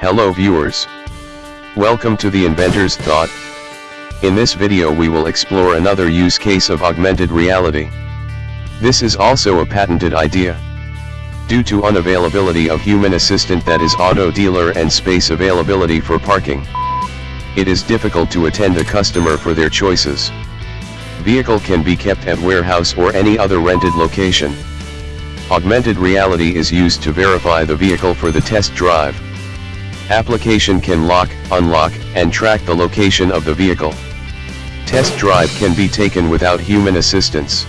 Hello viewers. Welcome to the Inventor's Thought. In this video we will explore another use case of augmented reality. This is also a patented idea. Due to unavailability of human assistant that is auto dealer and space availability for parking. It is difficult to attend a customer for their choices. Vehicle can be kept at warehouse or any other rented location. Augmented reality is used to verify the vehicle for the test drive. Application can lock, unlock, and track the location of the vehicle. Test drive can be taken without human assistance.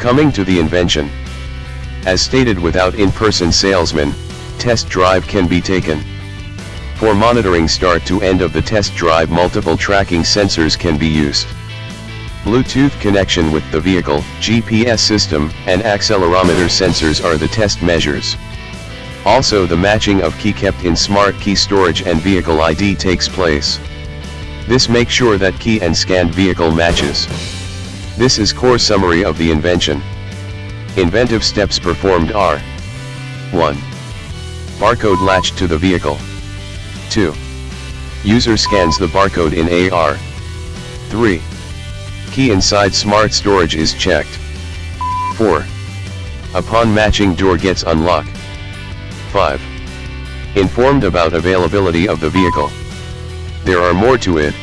Coming to the invention. As stated without in-person salesman, test drive can be taken. For monitoring start to end of the test drive multiple tracking sensors can be used. Bluetooth connection with the vehicle, GPS system, and accelerometer sensors are the test measures. Also the matching of key kept in smart key storage and vehicle ID takes place. This makes sure that key and scanned vehicle matches. This is core summary of the invention. Inventive steps performed are 1. Barcode latched to the vehicle. 2. User scans the barcode in AR. 3. Key inside smart storage is checked. 4. Upon matching door gets unlocked. 5. Informed about availability of the vehicle. There are more to it,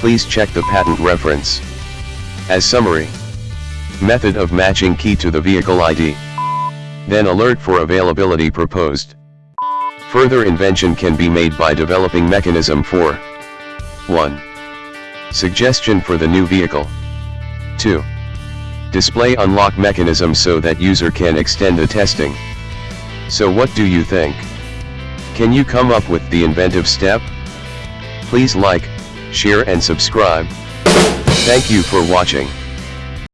please check the patent reference. As summary. Method of matching key to the vehicle ID. Then alert for availability proposed. Further invention can be made by developing mechanism for 1. Suggestion for the new vehicle. 2. Display unlock mechanism so that user can extend the testing. So what do you think? Can you come up with the inventive step? Please like, share and subscribe. Thank you for watching.